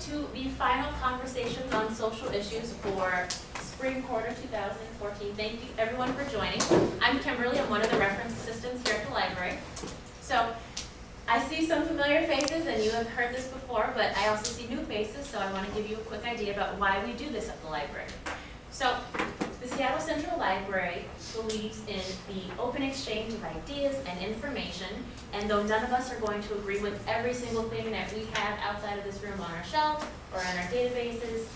to the final conversations on social issues for spring quarter 2014. Thank you everyone for joining. I'm Kimberly, I'm one of the reference assistants here at the library. So I see some familiar faces and you have heard this before, but I also see new faces, so I want to give you a quick idea about why we do this at the library. So the Seattle Central Library believes in the open exchange of ideas and information, and though none of us are going to agree with every single thing that we have outside of this room on our shelves or on our databases,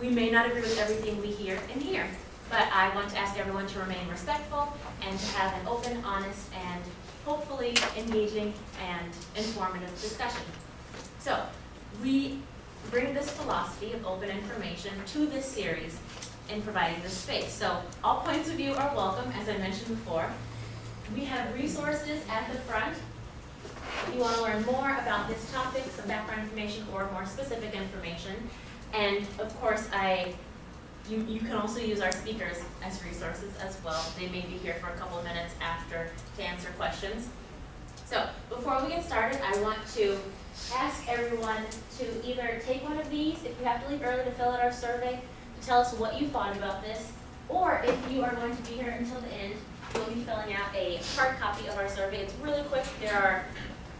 we may not agree with everything we hear in here. But I want to ask everyone to remain respectful and to have an open, honest, and hopefully engaging and informative discussion. So we bring this philosophy of open information to this series in providing this space. So all points of view are welcome, as I mentioned before. We have resources at the front. If you want to learn more about this topic, some background information or more specific information. And of course, I, you, you can also use our speakers as resources as well. They may be here for a couple of minutes after to answer questions. So before we get started, I want to ask everyone to either take one of these, if you have to leave early to fill out our survey, tell us what you thought about this, or if you are going to be here until the end, we'll be filling out a hard copy of our survey. It's really quick. There are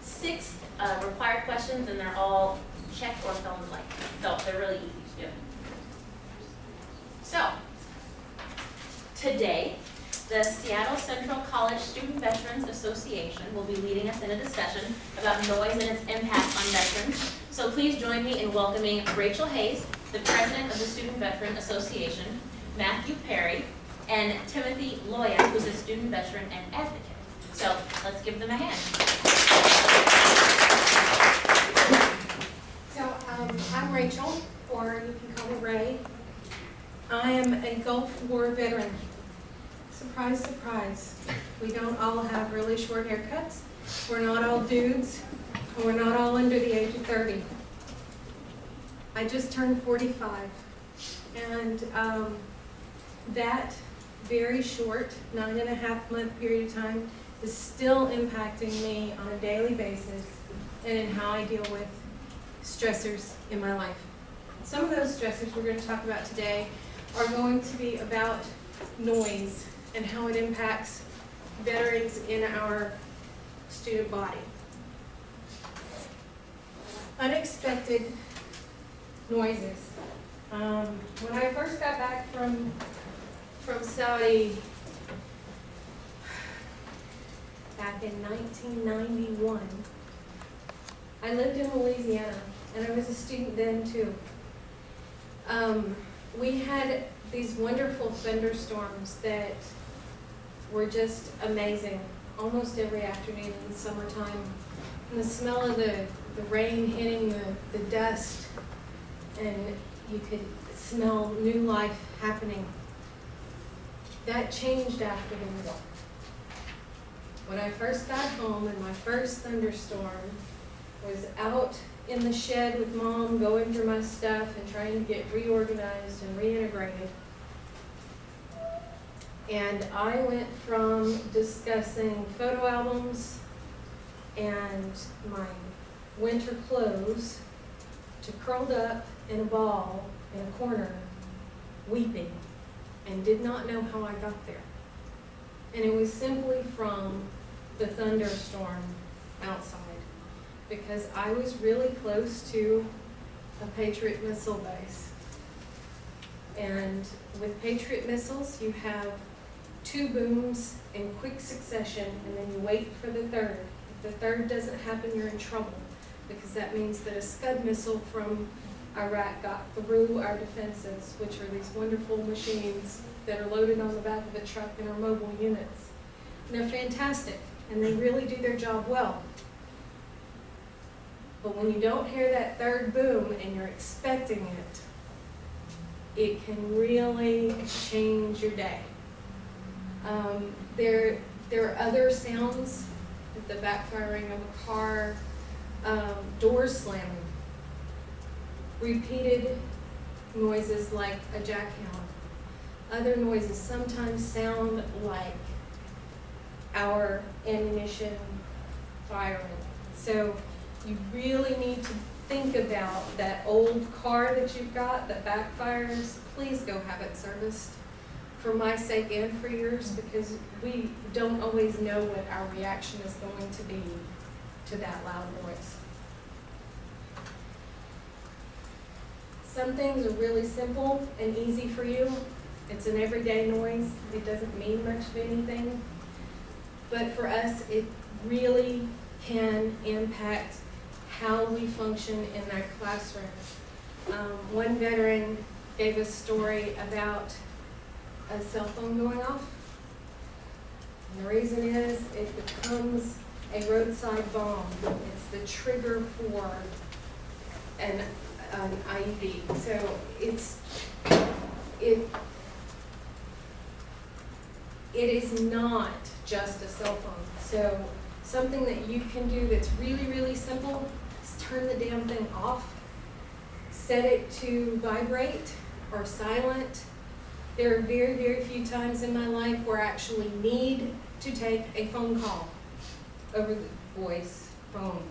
six uh, required questions, and they're all check or in blank. So they're really easy to do. So, today, the Seattle Central College Student Veterans Association will be leading us in a discussion about noise and its impact on veterans. So please join me in welcoming Rachel Hayes, the president of the Student Veteran Association, Matthew Perry, and Timothy Loya, who's a student veteran and advocate. So let's give them a hand. So um, I'm Rachel, or you can call me Ray. I am a Gulf War veteran. Surprise, surprise. We don't all have really short haircuts. We're not all dudes. We're not all under the age of 30. I just turned 45. And um, that very short, nine and a half month period of time is still impacting me on a daily basis and in how I deal with stressors in my life. Some of those stressors we're going to talk about today are going to be about noise and how it impacts veterans in our student body. Unexpected noises. Um, when I first got back from from Saudi back in 1991, I lived in Louisiana, and I was a student then too. Um, we had these wonderful thunderstorms that were just amazing almost every afternoon in the summertime. And the smell of the, the rain hitting the, the dust, and you could smell new life happening. That changed after the war. When I first got home and my first thunderstorm was out in the shed with mom, going through my stuff and trying to get reorganized and reintegrated. And I went from discussing photo albums and my winter clothes to curled up in a ball in a corner, weeping, and did not know how I got there. And it was simply from the thunderstorm outside because I was really close to a Patriot missile base. And with Patriot missiles, you have two booms in quick succession, and then you wait for the third. If the third doesn't happen, you're in trouble, because that means that a Scud missile from Iraq got through our defenses, which are these wonderful machines that are loaded on the back of a truck and are mobile units. And they're fantastic, and they really do their job well. But when you don't hear that third boom and you're expecting it, it can really change your day. Um, there, there are other sounds, the backfiring of a car, um, doors slamming, repeated noises like a jackhammer. Other noises sometimes sound like our ammunition firing. So you really need to think about that old car that you've got that backfires, please go have it serviced. For my sake and for yours, because we don't always know what our reaction is going to be to that loud noise. Some things are really simple and easy for you. It's an everyday noise. It doesn't mean much of anything. But for us, it really can impact how we function in our classrooms. Um, one veteran gave a story about a cell phone going off. And the reason is it becomes a roadside bomb. It's the trigger for an, an IED. So it's, it, it is not just a cell phone. So something that you can do that's really, really simple is turn the damn thing off. Set it to vibrate or silent. There are very, very few times in my life where I actually need to take a phone call over the voice phone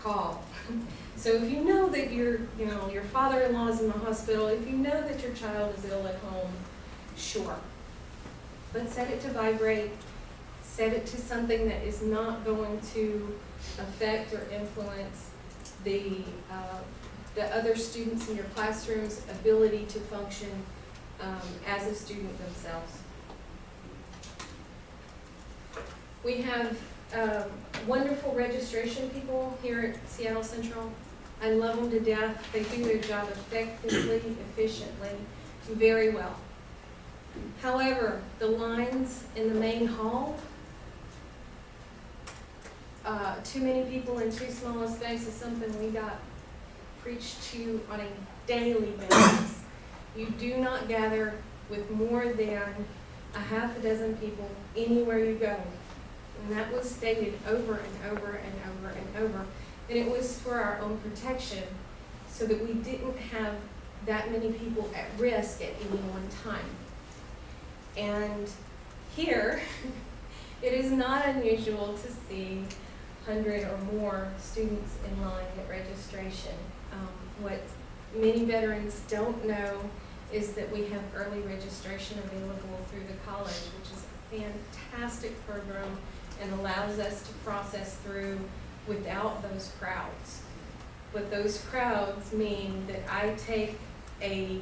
call. So if you know that your, you know, your father-in-law is in the hospital, if you know that your child is ill at home, sure. But set it to vibrate, set it to something that is not going to affect or influence the, uh, the other students in your classroom's ability to function um, as a student themselves. We have um, wonderful registration people here at Seattle Central. I love them to death. They do their job effectively, efficiently, very well. However, the lines in the main hall, uh, too many people in too small a space is something we got preached to on a daily basis. You do not gather with more than a half a dozen people anywhere you go. And that was stated over and over and over and over. And it was for our own protection, so that we didn't have that many people at risk at any one time. And here, it is not unusual to see 100 or more students in line at registration. Um, what many veterans don't know is that we have early registration available through the college, which is a fantastic program and allows us to process through without those crowds. But those crowds mean that I take a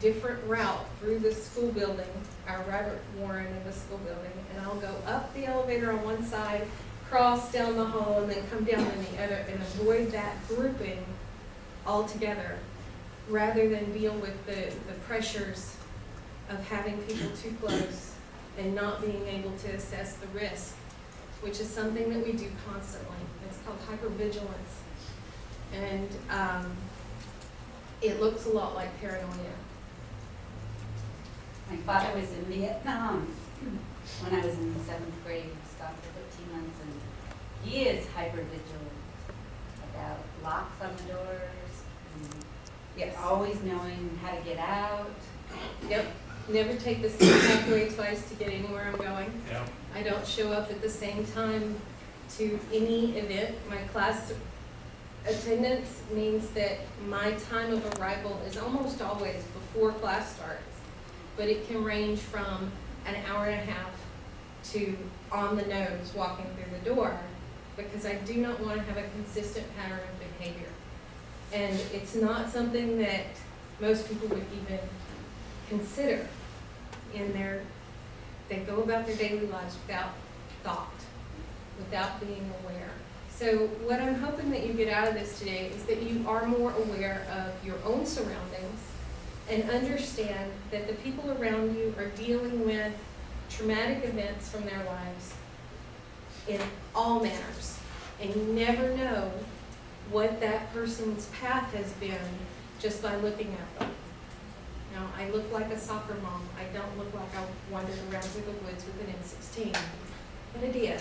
different route through the school building, our Robert Warren of the school building, and I'll go up the elevator on one side, cross down the hall, and then come down on the other, and avoid that grouping altogether, rather than deal with the, the pressures of having people too close and not being able to assess the risk, which is something that we do constantly. It's called hypervigilance. And um, it looks a lot like paranoia. My father was in Vietnam when I was in the seventh grade, He stopped for fifteen months, and he is hyper vigilant about locks on the doors, and Yes. always knowing how to get out. Yep. Never take the same pathway twice to get anywhere I'm going. Yeah. I don't show up at the same time to any event. My class attendance means that my time of arrival is almost always before class starts. But it can range from an hour and a half to on the nose walking through the door because I do not want to have a consistent pattern of behavior. And it's not something that most people would even consider in their they go about their daily lives without thought, without being aware. So what I'm hoping that you get out of this today is that you are more aware of your own surroundings and understand that the people around you are dealing with traumatic events from their lives in all manners. And you never know what that person's path has been just by looking at them. Now, I look like a soccer mom. I don't look like I wandered around through the woods with an M16, but I did.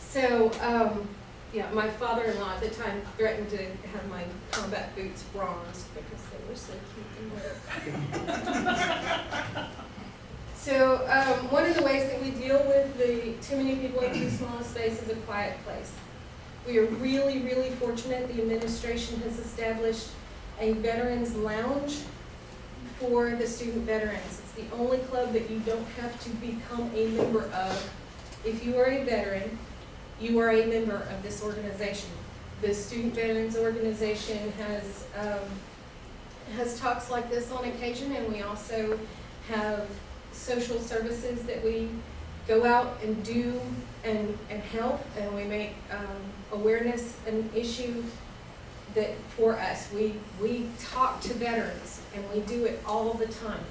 So, um, yeah, my father-in-law at the time threatened to have my combat boots bronzed because they were so cute and. So, um, one of the ways that we deal with the too many people in too small a space is a quiet place. We are really, really fortunate, the administration has established a veterans lounge for the student veterans. It's the only club that you don't have to become a member of. If you are a veteran, you are a member of this organization. The Student Veterans Organization has, um, has talks like this on occasion, and we also have social services that we go out and do and, and help, and we make, um, awareness an issue that, for us, we, we talk to veterans, and we do it all the time.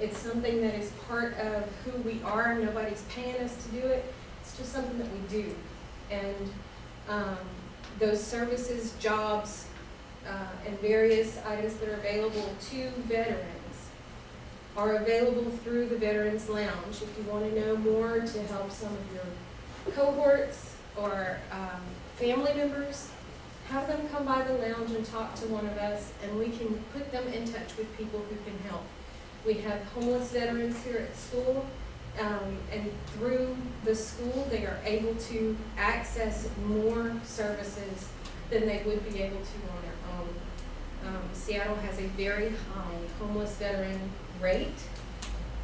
It's something that is part of who we are, nobody's paying us to do it, it's just something that we do. And, um, those services, jobs, uh, and various items that are available to veterans are available through the Veterans Lounge. If you want to know more to help some of your cohorts or um, family members, have them come by the lounge and talk to one of us, and we can put them in touch with people who can help. We have homeless veterans here at school, um, and through the school, they are able to access more services than they would be able to on their own. Um, Seattle has a very high homeless veteran rate,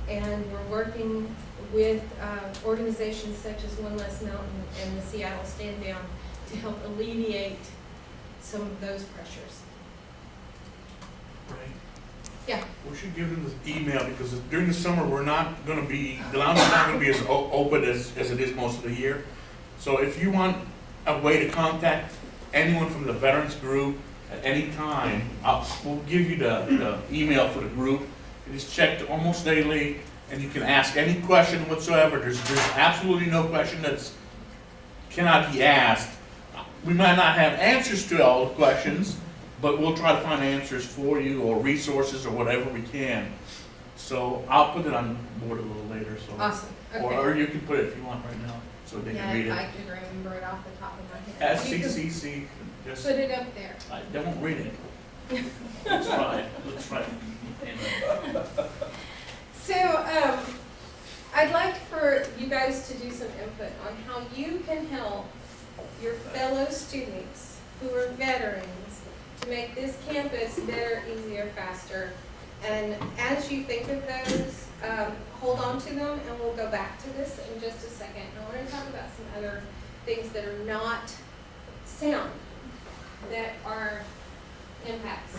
and we're working with uh, organizations such as One Less Mountain and the Seattle Stand Down to help alleviate some of those pressures. Right. Yeah. We should give them the email, because during the summer, we're not gonna be, the lounge is not gonna be as o- open as, as it is most of the year. So if you want a way to contact anyone from the veterans group at any time, I'll, we'll give you the, the email for the group. It is checked almost daily, and you can ask any question whatsoever. There's, there's absolutely no question that's, cannot be asked. We might not have answers to all the questions, but we'll try to find answers for you or resources or whatever we can. So I'll put it on board a little later, so. Awesome, Or, or you can put it if you want right now, so they Yeah, can read if I it. could remember it off the top of my head. SCCC, just, Put it up there. I don't read it. Let's try it, let's try it. So, um, I'd like for you guys to do some input on how you can help your fellow students who are veterans to make this campus better, easier, faster. And as you think of those, um, hold on to them, and we'll go back to this in just a second. I want to talk about some other things that are not sound, that are impacts.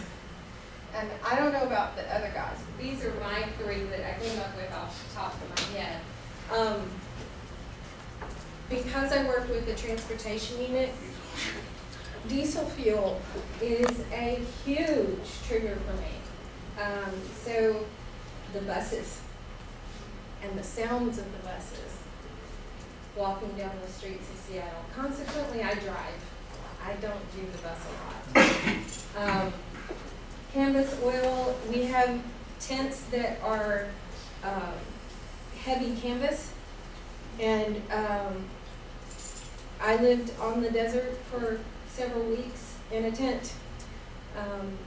And I don't know about the other guys, but these are my three that I came up with off the top of my head. Um, because I worked with the transportation unit, diesel fuel is a huge trigger for me. Um, so the buses and the sounds of the buses walking down the streets of Seattle. Consequently, I drive. I don't do the bus a lot. Um, canvas oil, we have tents that are, um, heavy canvas. And, um, I lived on the desert for several weeks in a tent. Um,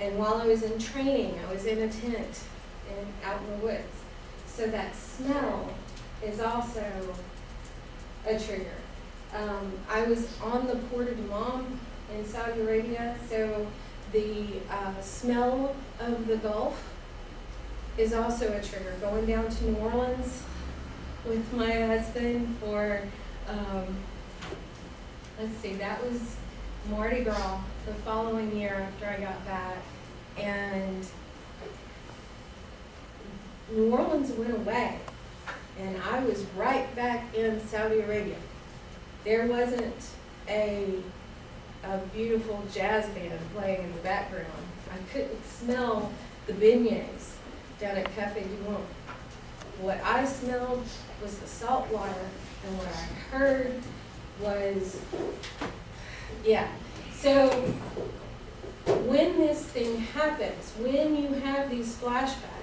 and while I was in training, I was in a tent and out in the woods. So that smell is also a trigger. Um, I was on the Port of Dammam in Saudi Arabia, so the uh, smell of the Gulf is also a trigger. Going down to New Orleans with my husband for, um, let's see, that was Mardi Gras the following year after I got back. And New Orleans went away, and I was right back in Saudi Arabia. There wasn't a, a beautiful jazz band playing in the background. I couldn't smell the beignets down at Cafe du Monde. What I smelled was the salt water, and what I heard was, yeah. So when this thing happens, when you have these flashbacks,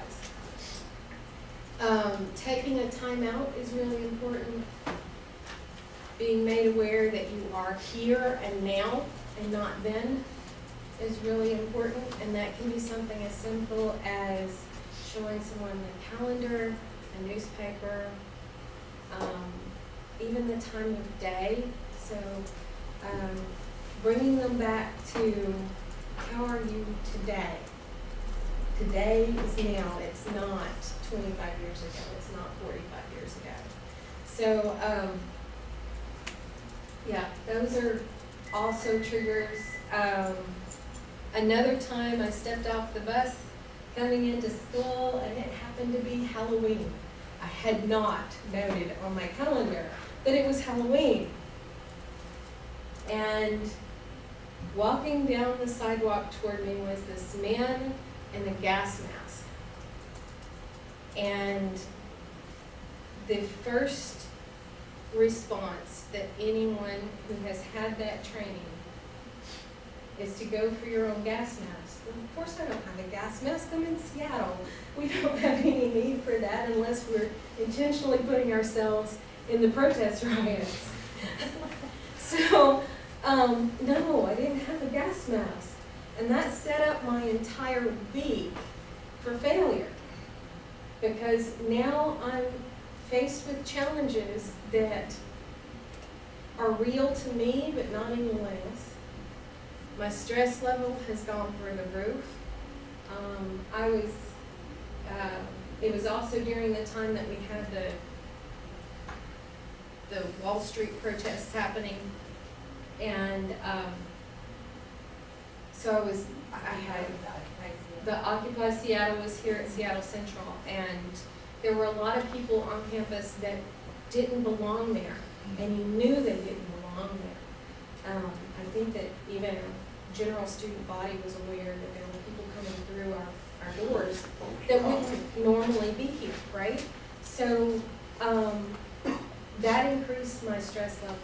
um, taking a timeout is really important. Being made aware that you are here and now and not then is really important. And that can be something as simple as showing someone the calendar, a newspaper, um, even the time of day. So um, bringing them back to how are you today? Today is now, it's not twenty-five years ago, it's not forty-five years ago. So, um, yeah, those are also triggers. Um, another time I stepped off the bus coming into school and it happened to be Halloween. I had not noted on my calendar that it was Halloween. And walking down the sidewalk toward me was this man in a gas mask. And the first response that anyone who has had that training is to go for your own gas mask. Well, of course I don't have a gas mask, I'm in Seattle. We don't have any need for that unless we're intentionally putting ourselves in the protest riots. So, um, no, I didn't have a gas mask. And that set up my entire week for failure. Because now I'm faced with challenges that are real to me, but not anyone else. My stress level has gone through the roof. Um, I was, uh, it was also during the time that we had the, the Wall Street protests happening. And, um, so I was, I had the Occupy Seattle was here at Seattle Central, and there were a lot of people on campus that didn't belong there, and you knew they didn't belong there. Um, I think that even general student body was aware that there were people coming through our, our doors that wouldn't normally be here, right? So, um, that increased my stress level.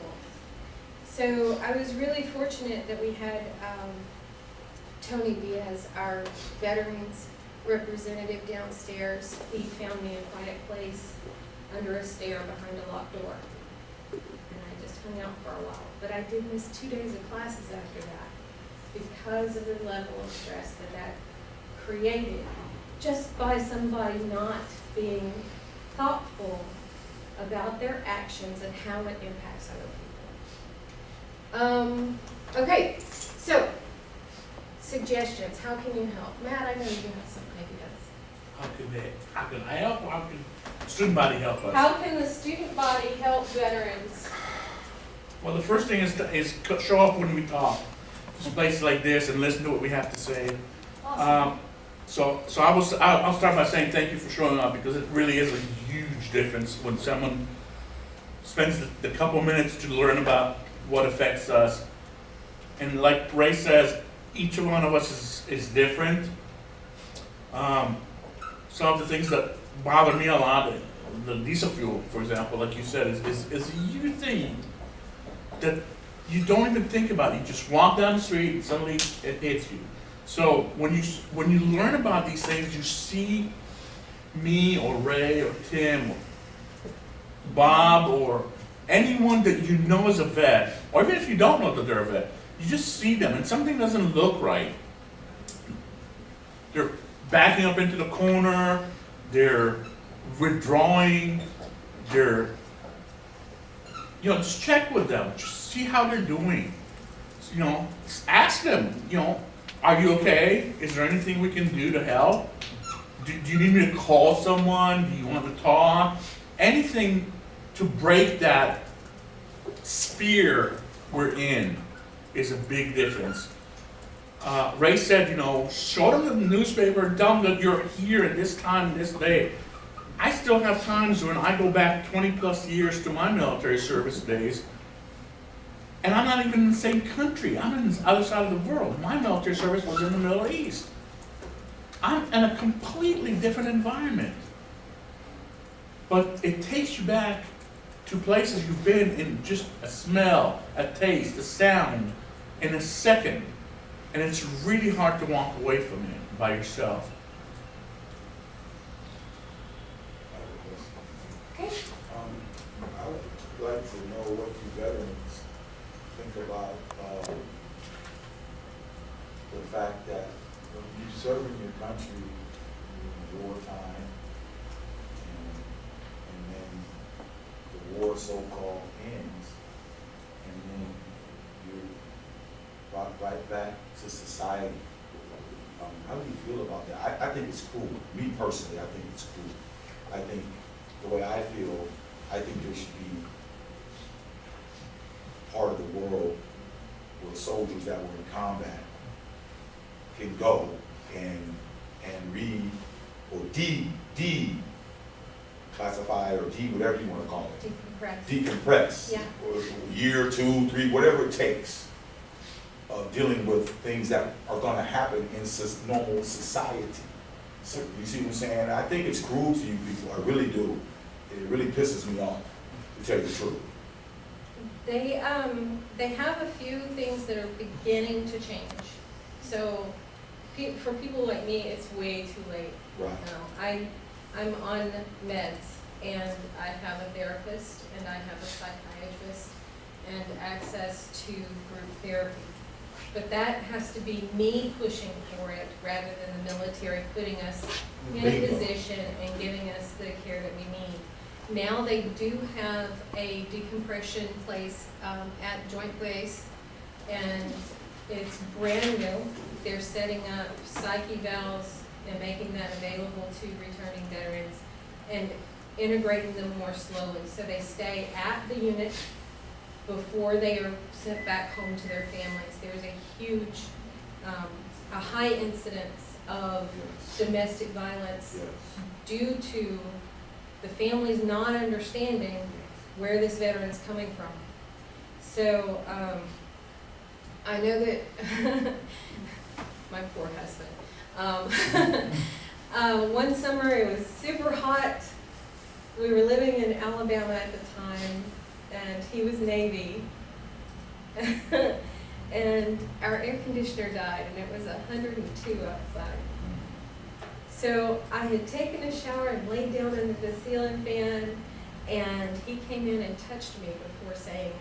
So I was really fortunate that we had, um, Tony Diaz, our veterans representative downstairs. He found me a quiet place under a stair behind a locked door. And I just hung out for a while. But I did miss two days of classes after that because of the level of stress that that created just by somebody not being thoughtful about their actions and how it impacts other people. Um, okay, so suggestions, how can you help? Matt, I know you have some ideas. How can they, how can I help, how can student body help us? How can the student body help veterans? Well, the first thing is, to- is show up when we talk. Just places like this and listen to what we have to say. Um, so, so I was, I'll, I'll start by saying thank you for showing up because it really is a huge difference when someone spends the, the couple minutes to learn about what affects us. And like Ray says, each one of us is, is different. Um, some of the things that bother me a lot, the diesel fuel, for example, like you said, is, is, is a huge thing that you don't even think about. You just walk down the street and suddenly it hits you. So when you when you learn about these things, you see me or Ray or Tim or Bob or anyone that you know is a vet, or even if you don't know that they're a vet, you just see them and something doesn't look right. They're backing up into the corner, they're withdrawing, they're you know, just check with them, just see how they're doing. You know, ask them, you know, are you okay? Is there anything we can do to help? Do, do you need me to call someone? Do you want to talk? Anything to break that sphere we're in is a big difference. Uh, Ray said, you know, show them the newspaper, tell them that you're here at this time, this day. I still have times when I go back 20 plus years to my military service days, and I'm not even in the same country. I'm in the other side of the world. My military service was in the Middle East. I'm in a completely different environment. But it takes you back to places you've been in just a smell, a taste, a sound, in a second. And it's really hard to walk away from it by yourself. Okay. Um, I would like to know what you veterans think about, uh, the fact that when you serve in your country in wartime, and, and then the war so-called ends, and then you're brought right back to society. Um, how do you feel about that? I, I think it's cool. Me personally, I think it's cool. I think, the way I feel, I think there should be part of the world where soldiers that were in combat can go and, and read or de, de classify or de, whatever you wanna call it Decompress. decompress. Yeah. Year, two, three, whatever it takes of dealing with things that are gonna happen in normal society. So, you see what I'm saying? I think it's cruel to you people, I really do. It really pisses me off, to tell you the truth. They, um, they have a few things that are beginning to change. So, pe- for people like me, it's way too late. Right. now. I, I'm on meds, and I have a therapist, and I have a psychiatrist, and access to group therapy. But that has to be me pushing for it, rather than the military putting us in a position and giving us the care that we need. Now they do have a decompression place um, at Joint Base, and it's brand new. They're setting up psych evals and making that available to returning veterans and integrating them more slowly. So they stay at the unit before they are sent back home to their families. There's a huge, um, a high incidence of Yes, domestic violence yes, due to the families not understanding where this veteran is coming from. So, um, I know that, my poor husband, um, uh, one summer it was super hot. We were living in Alabama at the time, and he was Navy. And our air conditioner died, and it was hundred and two outside. So I had taken a shower and laid down under the ceiling fan, and he came in and touched me before saying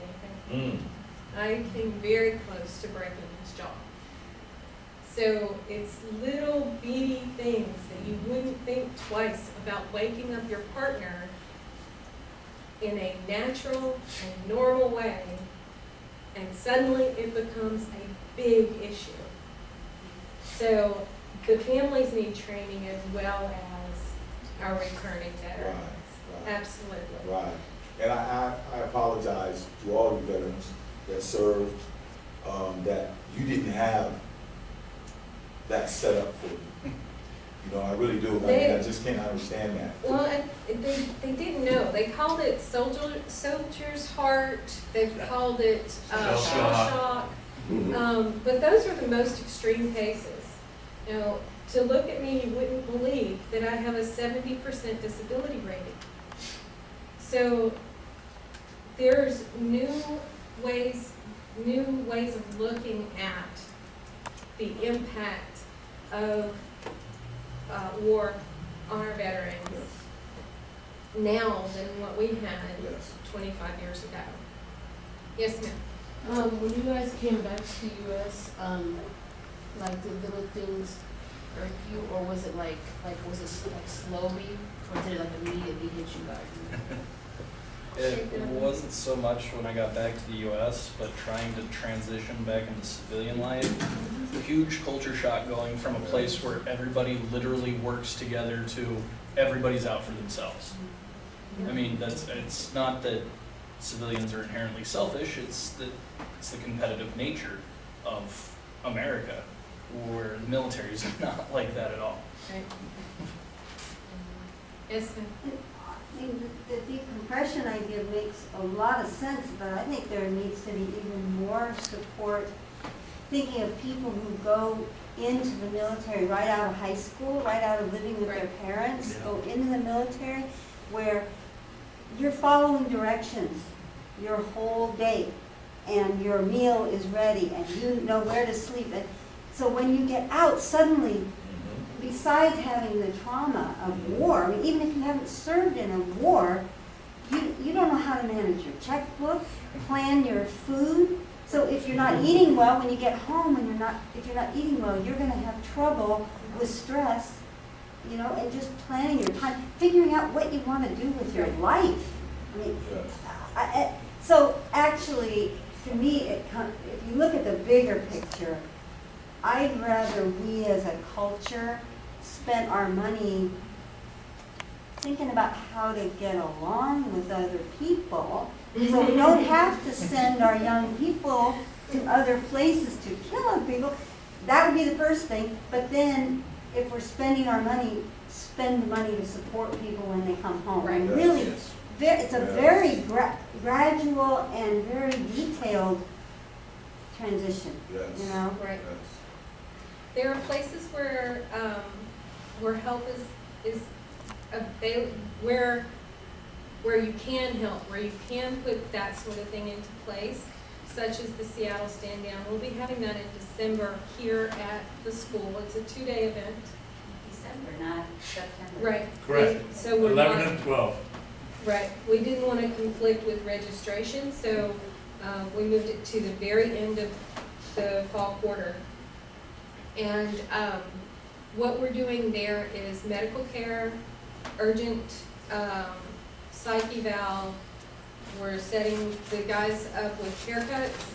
anything. Mm. I came very close to breaking his jaw. So it's little beady things that you wouldn't think twice about waking up your partner in a natural and normal way, and suddenly it becomes a big issue. So the families need training as well as our returning right, veterans. right. Absolutely. Right, and I, I, I apologize to all you veterans that served, um, that you didn't have that set up for you. You know, I really do, I mean, I just can't understand that. Well, and they, they didn't know. They called it soldier, soldier's heart. They've called it uh, Shell shell shock. shock. Um, but those are the most extreme cases. You know, to look at me, you wouldn't believe that I have a seventy percent disability rating. So there's new ways, new ways of looking at the impact of uh, war on our veterans Yes, now than what we had yes. twenty-five years ago. Yes, ma'am. Um, when you guys came back to US, um, like did little things irk you, or was it like, like, was it s- like slowly, or did it like immediately hit you guys? It wasn't so much when I got back to the US, but trying to transition back into civilian life. Huge culture shock going from a place where everybody literally works together to everybody's out for themselves. I mean, that's, it's not that civilians are inherently selfish, it's that, it's the competitive nature of America, where the military is not like that at all. Right. Yes, ma'am. I mean, the the decompression idea makes a lot of sense, but I think there needs to be even more support, thinking of people who go into the military right out of high school, right out of living with their parents, Yeah. go into the military, where you're following directions your whole day, and your meal is ready, and you know where to sleep, and so when you get out, suddenly. Besides having the trauma of war, I mean, even if you haven't served in a war, you, you don't know how to manage your checkbook, plan your food. So if you're not eating well, when you get home and you're not, if you're not eating well, you're gonna have trouble with stress, you know, and just planning your time, figuring out what you wanna do with your life. I mean, I, I, so actually, to me, it, com- if you look at the bigger picture, I'd rather we as a culture spent our money thinking about how to get along with other people, so we don't have to send our young people to other places to kill other people. That would be the first thing, but then if we're spending our money, spend the money to support people when they come home. And Right. Really, Yes. it's a very gra- gradual and very detailed transition, Yes. you know? Right. Yes. There are places where, um, where help is, is avail, where, where you can help, where you can put that sort of thing into place, such as the Seattle Stand Down. We'll be having that in December here at the school. It's a two-day event. December, not September. Right. Correct. So we're Eleven not, and twelve. right, we didn't want to conflict with registration, so, uh, we moved it to the very end of the fall quarter. And, um, what we're doing there is medical care, urgent, um, psych eval. We're setting the guys up with haircuts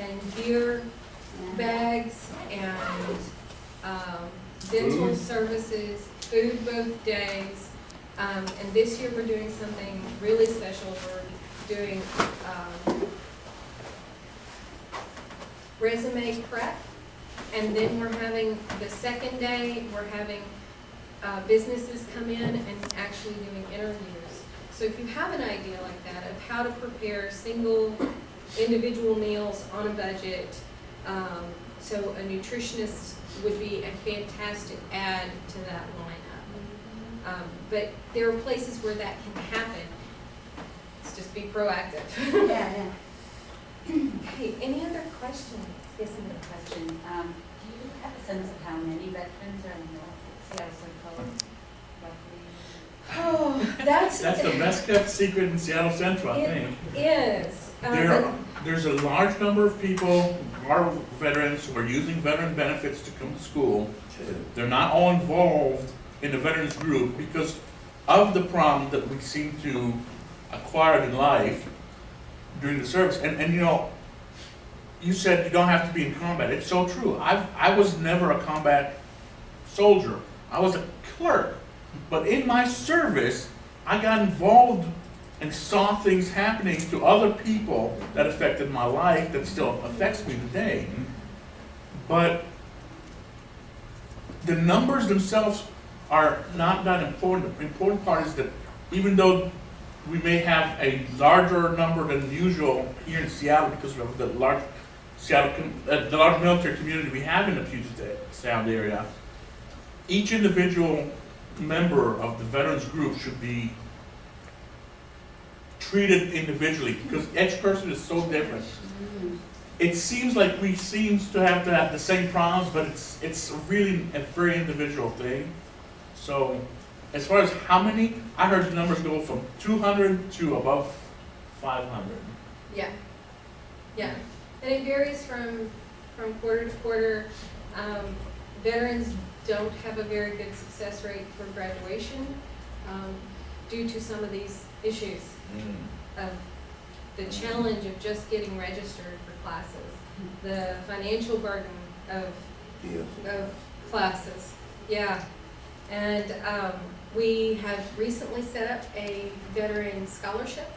and beer bags and, um, dental Food. services, food both days. Um, and this year we're doing something really special. We're doing, um, resume prep. And then we're having, the second day, we're having, uh, businesses come in and actually doing interviews. So if you have an idea like that of how to prepare single, individual meals on a budget, um, so a nutritionist would be a fantastic add to that lineup. Um, but there are places where that can happen. Let's just be proactive. Yeah, yeah. Okay, any other questions? Yes, another question. Um, do you have a sense of how many veterans are in the Seattle Central? Oh, that's. That's the best kept secret in Seattle Central, I think. It is. um, There, there's a large number of people, who are veterans, who are using veteran benefits to come to school. They're not all involved in the veterans group because of the problem that we seem to acquire in life during the service. And, and you know, you said you don't have to be in combat. It's so true. I've, I was never a combat soldier. I was a clerk. But in my service, I got involved and saw things happening to other people that affected my life that still affects me today. But the numbers themselves are not that important. The important part is that even though we may have a larger number than usual here in Seattle because of the large Seattle, uh, the large military community we have in the Puget Sound area, each individual member of the veterans group should be treated individually because each person is so different. It seems like we seems to have to have the same problems, but it's it's really a very individual thing. So, as far as how many, I heard the numbers go from 200 to above 500. Yeah, yeah, and it varies from, from quarter to quarter. Um, veterans don't have a very good success rate for graduation, um, due to some of these issues of the challenge of just getting registered for classes, the financial burden of of classes, yeah. And, um, we have recently set up a veteran scholarship,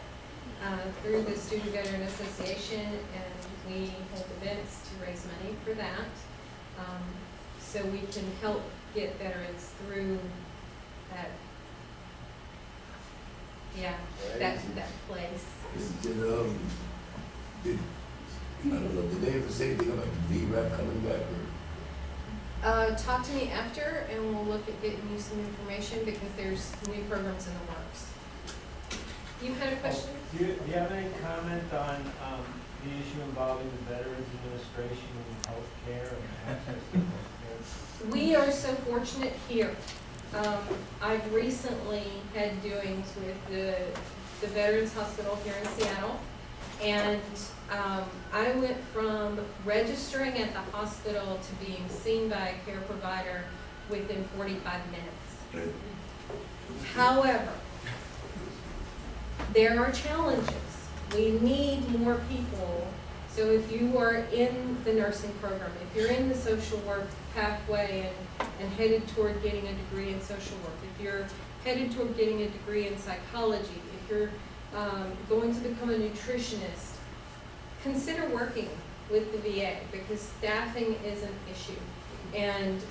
uh, through the Student Veteran Association, and we hold events to raise money for that. Um, so we can help get veterans through that, yeah, that, that place. Did, um, did, I don't know, did they ever say anything about the VRAP coming back or? Uh, talk to me after, and we'll look at getting you some information, because there's new programs in the works. You had a question? Do you, do you have any comment on, um, the issue involving the Veterans Administration and healthcare and access to healthcare? We are so fortunate here. Um, I've recently had doings with the, the Veterans Hospital here in Seattle. And, um, I went from registering at the hospital to being seen by a care provider within forty-five minutes. However, there are challenges. We need more people So if you are in the nursing program, if you're in the social work pathway and, and headed toward getting a degree in social work, if you're headed toward getting a degree in psychology, if you're um, going to become a nutritionist, consider working with the VA because staffing is an issue. And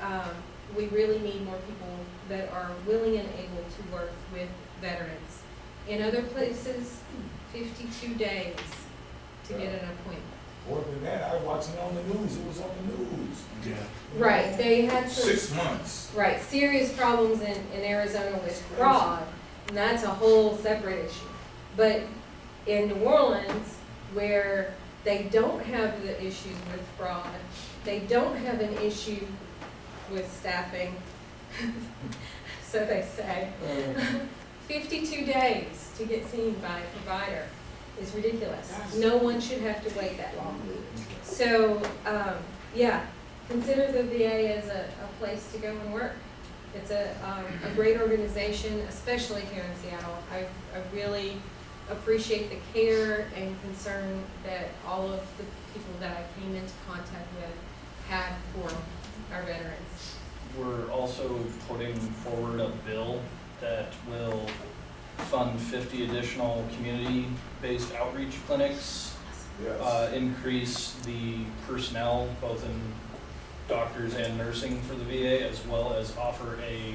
um, we really need more people that are willing and able to work with veterans. In other places, 52 days to get an appointment. More than that, I was watching it on the news, it was on the news. Yeah. Right, they had some. Six months. Right, serious problems in, in Arizona with fraud, and that's a whole separate issue. But in New Orleans, where they don't have the issues with fraud, they don't have an issue with staffing, so they say. Uh, Fifty-two days to get seen by a provider is ridiculous. No one should have to wait that long. So, um, yeah, consider the VA as a, a place to go and work. It's a, um, a great organization, especially here in Seattle. I, I really appreciate the care and concern that all of the people that I came into contact with had for our veterans. We're also putting forward a bill that will fund fifty additional community-based outreach clinics, uh, increase the personnel, both in doctors and nursing for the VA, as well as offer a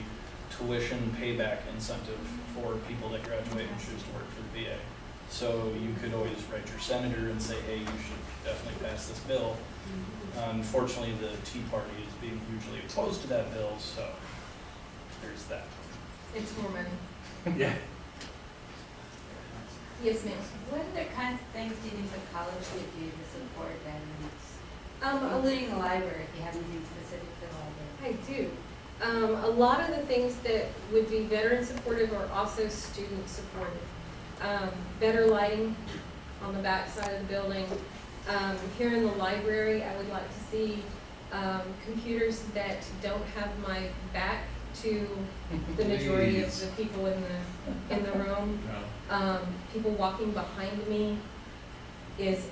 tuition payback incentive for people that graduate and choose to work for the VA. So you could always write your senator and say, hey, you should definitely pass this bill. Unfortunately, the Tea Party is being hugely opposed to that bill, so there's that. It's more money. Yeah. Yes, ma'am. What other kinds of things do you think the college could do to support veterans? Um, a Including the library, if you have anything specific for the library. I do. Um, a lot of the things that would be veteran supportive are also student supportive. Um, better lighting on the back side of the building. Um, here in the library, I would like to see, um, computers that don't have my back to the majority of the people in the, in the room. Um, people walking behind me is,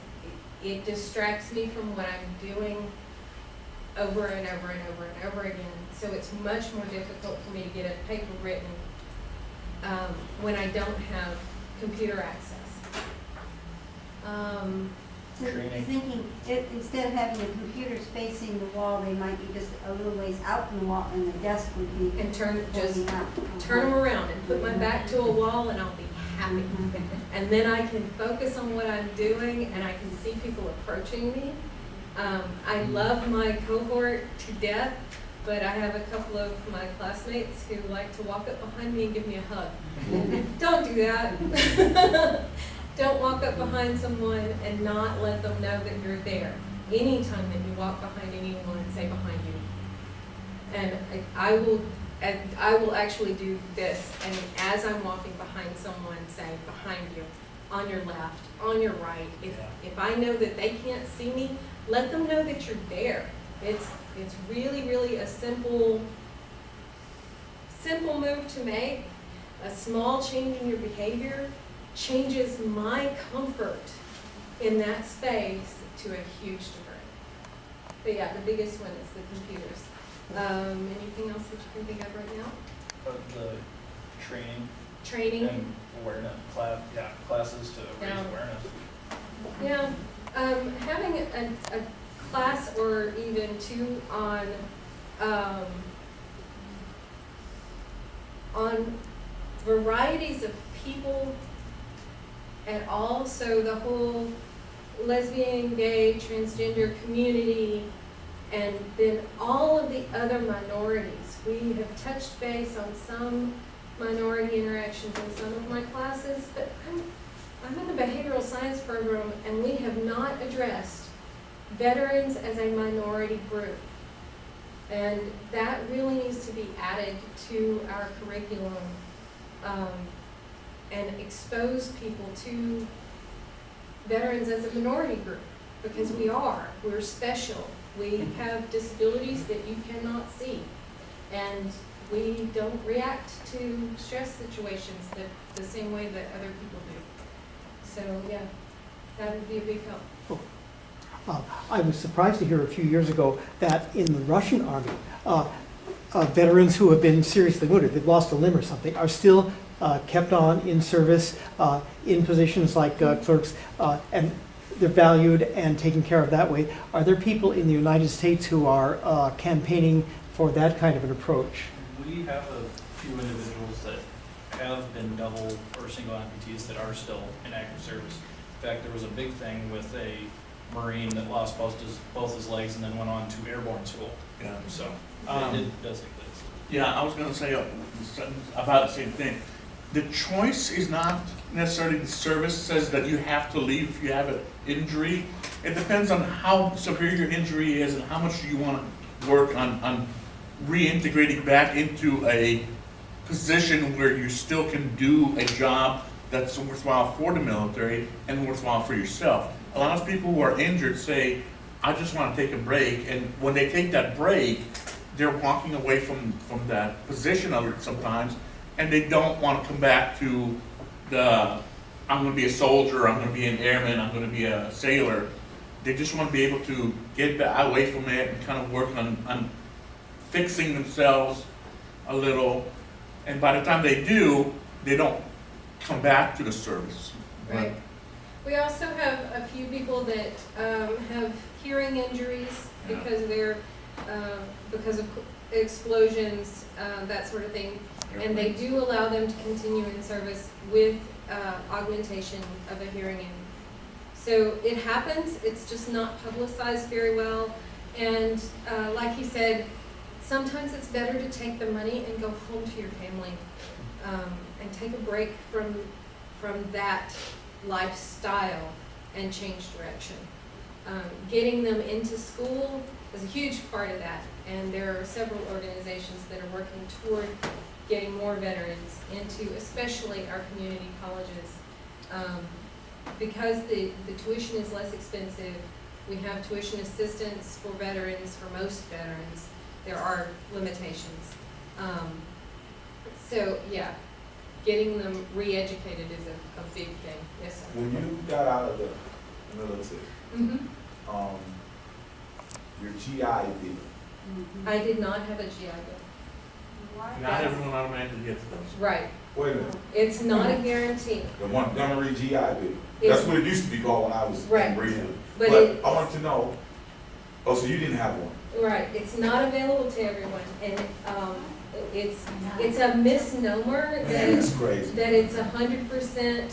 it distracts me from what I'm doing over and over and over and over again. So it's much more difficult for me to get a paper written, um, when I don't have computer access. Um, So you're Training. thinking, it, instead of having the computers facing the wall, they might be just a little ways out from the wall and the desk would be and turn, just pointing out. turn them around and put my back to a wall and I'll be happy. Mhm. And then I can focus on what I'm doing and I can see people approaching me. Um, I love my cohort to death, but I have a couple of my classmates who like to walk up behind me and give me a hug. Don't do that. Don't walk up behind someone and not let them know that you're there. Anytime that you walk behind anyone, say behind you. And I, I will, and I will actually do this, and as I'm walking behind someone, say behind you, on your left, on your right. If, Yeah. if I know that they can't see me, let them know that you're there. It's, it's really, really a simple, simple move to make. A small change in your behavior changes my comfort in that space to a huge degree. But yeah, the biggest one is the computers. Um, anything else that you can think of right now? But the training Training? and awareness, class, yeah, classes to raise Yeah. awareness. Yeah, um, having a, a class or even two on, um, on varieties of people at all, so the whole lesbian, gay, transgender community, and then all of the other minorities. We have touched base on some minority interactions in some of my classes, but I'm I'm in the behavioral science program and we have not addressed veterans as a minority group. And that really needs to be added to our curriculum um, and expose people to veterans as a minority group because we are, we're special. We have disabilities that you cannot see. And we don't react to stress situations the, the same way that other people do. So, yeah, that would be a big help. Uh, I was surprised to hear a few years ago that in the Russian army, uh, uh, veterans who have been seriously wounded, they've lost a limb or something, are still kept on in service uh, in positions like uh, clerks, uh, and they're valued and taken care of that way. Are there people in the United States who are uh, campaigning for that kind of an approach? We have a few individuals that have been double or single amputees that are still in active service. In fact, there was a big thing with a Marine that lost both his, both his legs and then went on to airborne school. Yeah. So Um, it it does exist. Yeah, I was gonna say uh, about the same thing. The choice is not necessarily the service says that you have to leave if you have an injury. It depends on how severe your injury is and how much you wanna work on, on reintegrating back into a position where you still can do a job that's worthwhile for the military and worthwhile for yourself. A lot of people who are injured say, I just wanna take a break, and when they take that break, they're walking away from, from that position of it sometimes, and they don't want to come back to the, I'm gonna be a soldier, I'm gonna be an airman, I'm gonna be a sailor. They just want to be able to get away from it and kind of work on, on fixing themselves a little. And by the time they do, they don't come back to the service. Right. We also have a few people that um, have hearing injuries Yeah. because they're, um, because of explosions, uh, that sort of thing. And they do allow them to continue in service with uh, augmentation of a hearing aid. So it happens, it's just not publicized very well. And uh, like he said, sometimes it's better to take the money and go home to your family um, and take a break from, from that lifestyle and change direction. Um, getting them into school is a huge part of that, and there are several organizations that are working toward getting more veterans into, especially our community colleges. Um, because the, the tuition is less expensive, we have tuition assistance for veterans, for most veterans. There are limitations. Um, so, yeah, getting them re-educated is a, a big thing, yes, sir. When you got out of the military, Mhm. um, your GI Bill, Mhm. I did not have a GI Bill. Not everyone automatically gets those. Right, wait a minute, it's not a guarantee, the Montgomery GI Bill, It's- that's what it used to be called when I was Right. in Greenwood. but But it, I wanted to know, oh, so you didn't have one? right, it's not available to everyone, and, um, it's, it's a misnomer that Man, it's that's crazy. that it's a hundred percent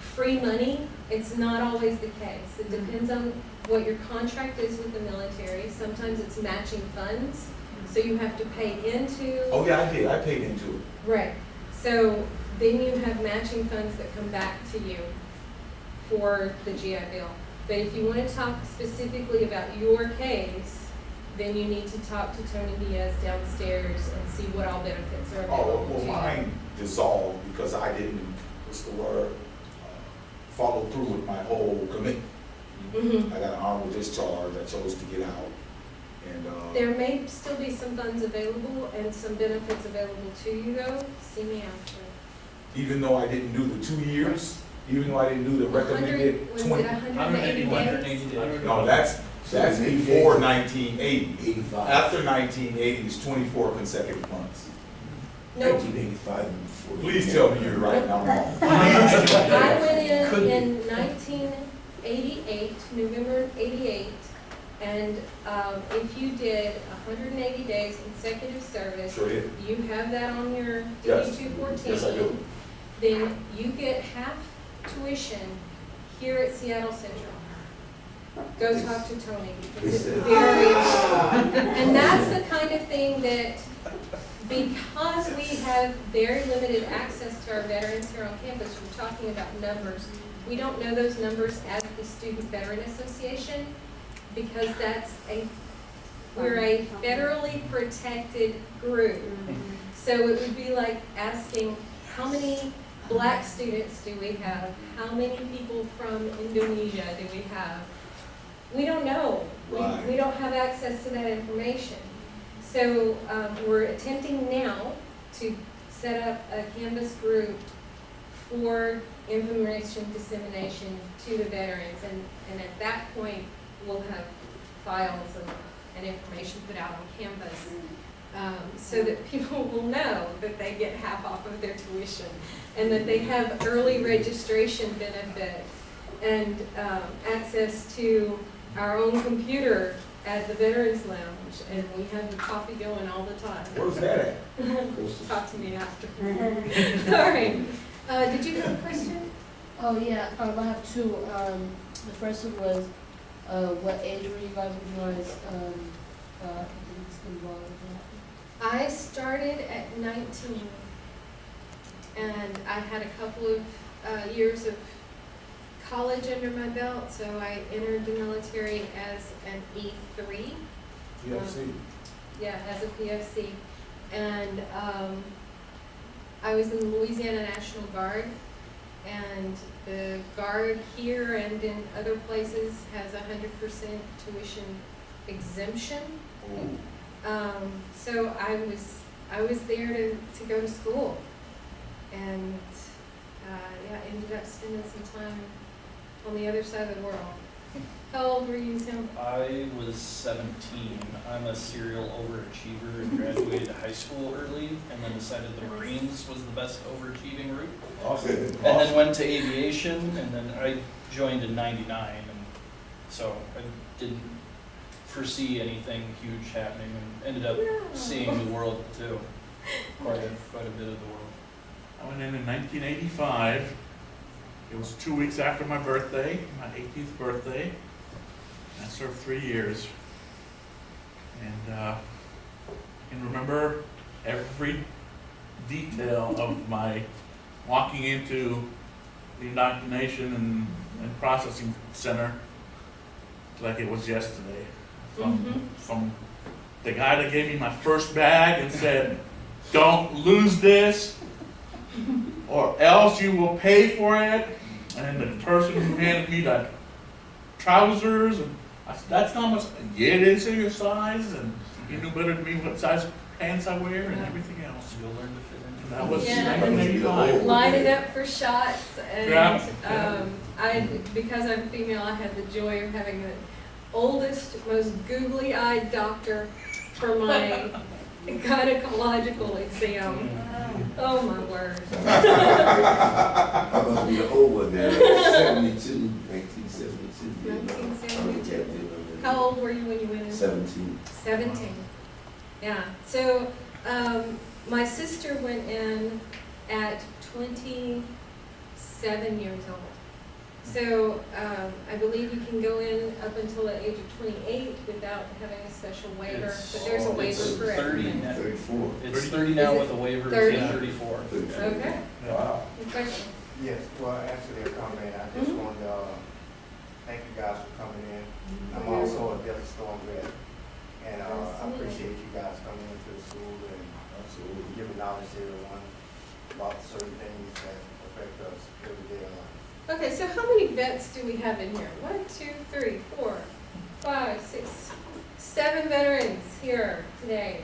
free money, it's not always the case. It depends on what your contract is with the military. Sometimes it's matching funds, so you have to pay into. Oh, yeah, I did, I paid into it. Right, so then you have matching funds that come back to you for the GI Bill. But if you want to talk specifically about your case, then you need to talk to Tony Diaz downstairs and see what all benefits are Oh, available well, to you. mine dissolved because I didn't, what's the word? Uh, Follow through with my whole commitment. Mhm. I got an honorable discharge, I chose to get out, and, uh, There may still be some funds available and some benefits available to you though, see me after. even though I didn't do the two years, even though I didn't do the recommended Was it twenty. hundred and eighty days? No, that's, that's before nineteen eighty. Eighty-five. After nineteen eighty is twenty-four consecutive months. No, Nineteen eighty-five and before. Please tell me you're right, and I'm wrong. I went Could in in nineteen eighty-eight, November eighty-eight, and, um, if you did hundred and eighty days consecutive service, Sure did. you have that on your DD Yes. two fourteen. Yes, I do. Then you get half tuition here at Seattle Central. Go talk to Tony, because it's very, and that's the kind of thing that, because we have very limited access to our veterans here on campus, we're talking about numbers. We don't know those numbers as the Student Veteran Association, because that's a, we're a federally protected group. So it would be like asking, how many black students do we have? How many people from Indonesia do we have? We don't know. We, we don't have access to that information. So, um, we're attempting now to set up a Canvas group for information dissemination to the veterans. And, and at that point, we'll have files and, and information put out on Canvas um, so that people will know that they get half off of their tuition and that they have early registration benefits and um, access to our own computer at the Veterans Lounge. And we have the coffee going all the time. Where's that at? Talk to me after. All right. Uh, did you have a question? Oh, yeah, um, I have two. Um, the first one was, uh, what age were you guys when you guys, um, uh, involved in that? I started at 19, and I had a couple of uh, years of college under my belt, so I entered the military as an E3, PFC. yeah, as a PFC. And um, I was in the Louisiana National Guard, and the Guard here and in other places has a 100% tuition exemption. Um, so I was, I was there to, to go to school. And, uh, yeah, ended up spending some time on the other side of the world. How old were you, Tim? I was seventeen. I'm a serial overachiever and graduated high school early and then decided the Marines was the best overachieving route. Awesome. And then went to aviation and then I joined in ninety-nine and so I didn't foresee anything huge happening and ended up seeing the world too. Quite a, quite a bit of the world. I went in in nineteen eighty-five. It was two weeks after my birthday, my eighteenth birthday. I served three years. And, uh, I can remember every detail of my walking into the indoctrination and, and processing center like it was yesterday. From, Mhm. from the guy that gave me my first bag and said, don't lose this, or else you will pay for it. And the person who handed me the trousers, and I said, that's not much, yeah, it is in your size, and you knew better than me what size pants I wear and everything else. You'll learn to fit And in. that was Yeah. nineteen eighty-five. Lining up for shots and, Yeah, yeah. um, I, because I'm female, I had the joy of having the oldest, most googly-eyed doctor for my gynecological exam. Oh, my word. I must be the old one there, seventy-two, nineteen seventy-two. 1972. How old were you when you went in? Seventeen. Seventeen. Yeah, so, um, my sister went in at twenty-seven years old. So, um, I believe you can go in up until the age of twenty-eight without having a special waiver, It's- but there's a waiver it's for 30 everything. now. Thirty-four. It's thirty now it with a waiver, it's 30? thirty-four. Thirty-four. Okay, Wow. good question. Yes, well, answer their comment, I just Mhm. wanted to, uh, thank you guys for coming in. I'm also a Desert Storm vet, and, uh, I Absolutely. appreciate you guys coming into the school and Absolutely. giving knowledge to everyone about certain things that affect us every day in life. Okay, so how many vets do we have in here? One, two, three, four, five, six, seven veterans here today.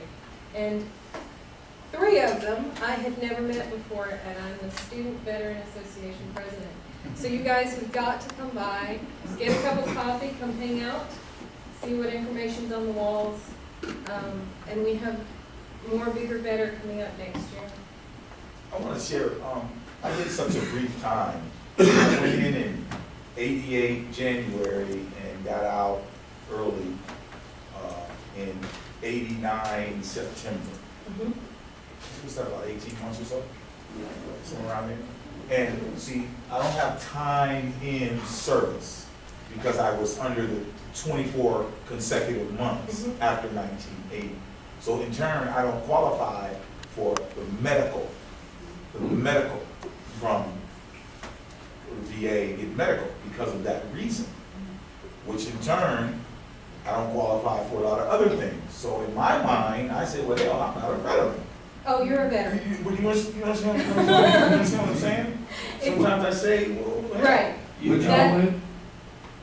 And three of them I had never met before, and I'm the Student Veteran Association president. So you guys have got to come by, get a cup of coffee, come hang out, see what information's on the walls. Um, and we have more bigger, better coming up next year. I want to share, um, I did such a brief time. I went in in eighty-eight January and got out early, uh, in eighty-nine September. Mhm. What's that, about eighteen months or so? Somewhere around there. And see, I don't have time in service because I was under the twenty-four consecutive months Mhm. after nineteen eighty. So in turn, I don't qualify for the medical, the medical from VA, get medical because of that reason. Which in turn, I don't qualify for a lot of other things. So in my mind, I say, well, hell, I'm not a veteran. Oh, you're a veteran. you, but you understand, you understand what I'm saying? You understand what I'm saying? Sometimes I say, well, hell, Right. you Which know. That-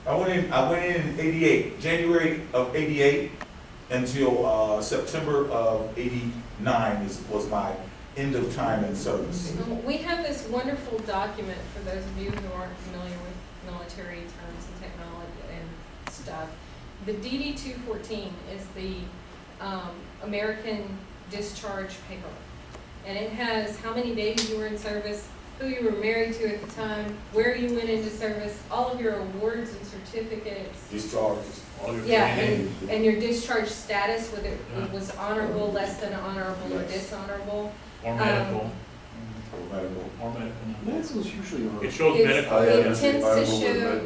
I went in, I went in in eighty-eight, January of eighty-eight until, uh, September of eighty-nine is, was my end of time in service. We have this wonderful document, for those of you who aren't familiar with military terms and technology and stuff. The DD two fourteen is the, um, American discharge paper. And it has how many days you were in service, who you were married to at the time, where you went into service, all of your awards and certificates. Your Yeah, and, and your discharge status, whether it was honorable, less than honorable, or dishonorable. Or um, medical, or medical. or medical. Medical's usually over. It shows It's- medical, it yeah. tends to show,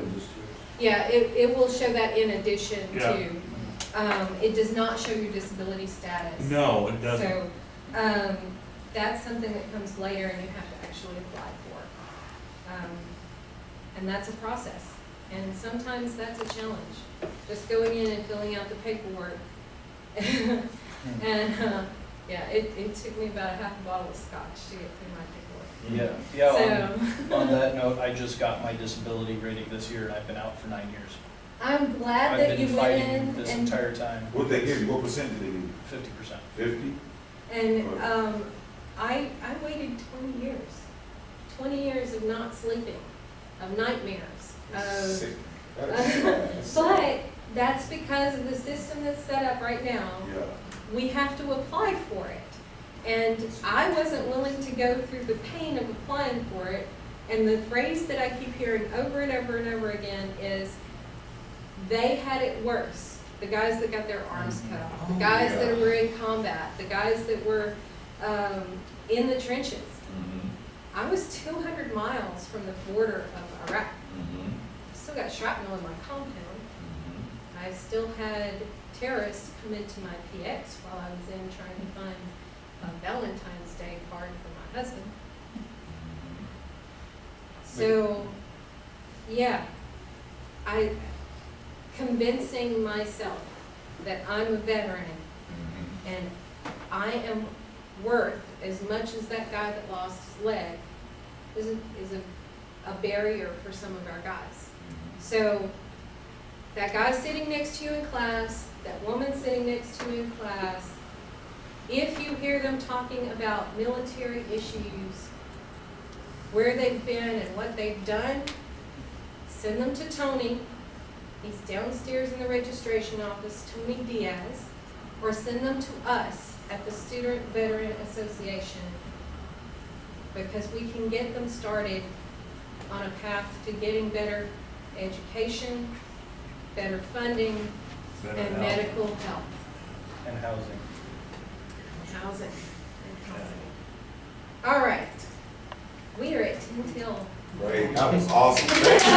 yeah, it, it will show that in addition Yeah. to, um, it does not show your disability status. No, it doesn't. So, um, that's something that comes later and you have to actually apply for. Um, and that's a process, and sometimes that's a challenge, just going in and filling out the paperwork. And, uh, yeah, it, it took me about a half a bottle of scotch to get through my paperwork. Yeah, yeah, So, on, on that note, I just got my disability rating this year and I've been out for nine years. I'm glad I've that you been went fighting in this and entire time, What they give you, what percent did they give you? fifty percent. Fifty? And, um, I, I waited twenty years, twenty years of not sleeping, of nightmares, of, Sick. That is fast. but that's because of the system that's set up right now. Yeah. We have to apply for it. And I wasn't willing to go through the pain of applying for it. And the phrase that I keep hearing over and over and over again is, they had it worse. The guys that got their arms cut off, the Oh, guys yeah. that were in combat, the guys that were, um, in the trenches. Mhm, I was two hundred miles from the border of Iraq. mhm, Still got shrapnel in my compound. I still had terrorists come into my PX while I was in trying to find a Valentine's Day card for my husband. So, yeah, I, convincing myself that I'm a veteran Mhm. and I am worth as much as that guy that lost his leg is a, is a, a barrier for some of our guys. So, that guy sitting next to you in class, that woman sitting next to you in class, if you hear them talking about military issues, where they've been and what they've done, send them to Tony. He's downstairs in the registration office, Tony Diaz, or send them to us at the Student Veteran Association because we can get them started on a path to getting better education, better funding, Better and health. medical health, And housing. housing, and housing. All right, we are at ten till. Right, that was awesome. Thank you.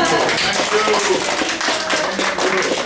Thank you.